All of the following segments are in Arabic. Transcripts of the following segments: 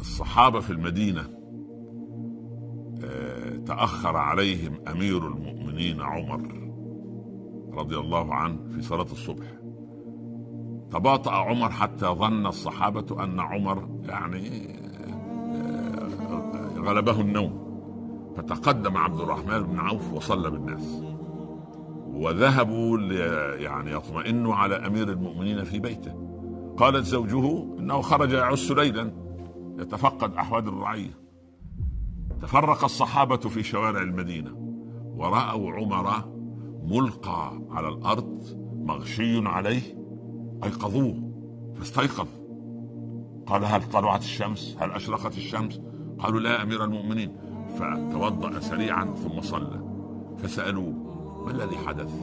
الصحابة في المدينة آه، تأخر عليهم أمير المؤمنين عمر رضي الله عنه في صلاة الصبح. تباطأ عمر حتى ظن الصحابة أن عمر يعني آه، غلبه النوم. فتقدم عبد الرحمن بن عوف وصلى بالناس. وذهبوا يعني يطمئنوا على أمير المؤمنين في بيته. قالت زوجه إنه خرج يعس ليلا. يتفقد أحوال الرعيه تفرق الصحابة في شوارع المدينة. ورأوا عمر ملقى على الأرض مغشي عليه. أيقظوه. فاستيقظ. قال هل طلعت الشمس؟ هل أشرقت الشمس؟ قالوا لا أمير المؤمنين. فتوضأ سريعا ثم صلى. فسألوه ما الذي حدث؟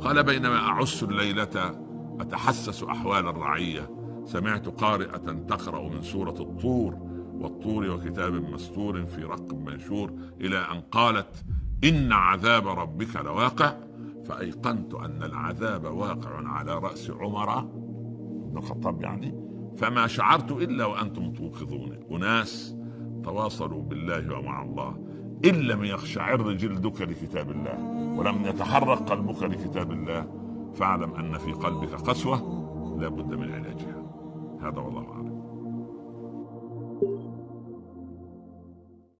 قال بينما اعس الليلة أتحسس أحوال الرعية. سمعت قارئة تقرأ من سورة الطور والطور وكتاب مستور في رق منشور إلى أن قالت إن عذاب ربك لواقع. فأيقنت أن العذاب واقع على رأس عمر بن الخطاب يعني. فما شعرت إلا وأنتم توقظوني أناس تواصلوا بالله ومع الله. إن لم يخشعر جلدك لكتاب الله ولم يتحرك قلبك لكتاب الله فاعلم أن في قلبك قسوة لا بد من علاجها. hadi olamadı.